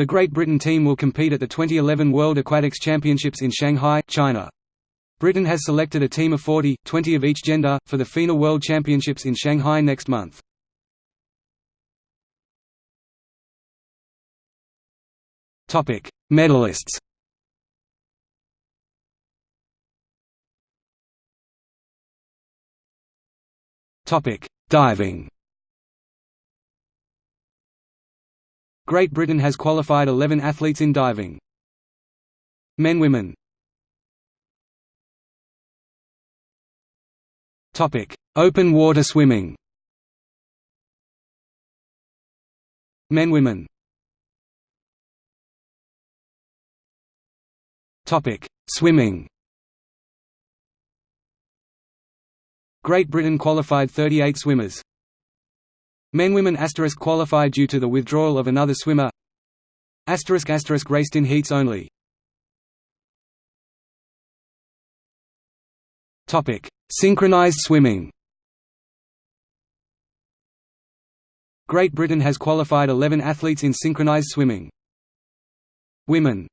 The Great Britain team will compete at the 2011 World Aquatics Championships in Shanghai, China. Britain has selected a team of 40, 20 of each gender, for the FINA World Championships in Shanghai next month. Medalists Diving Great Britain has qualified 11 athletes in diving. Men Women Topic: Open water swimming. Men Women Topic: Swimming. Great Britain qualified 38 swimmers. Men women asterisk qualified due to the withdrawal of another swimmer. Asterisk asterisk raced in heats only. Topic. Synchronized swimming. Great Britain has qualified 11 athletes in synchronized swimming. Women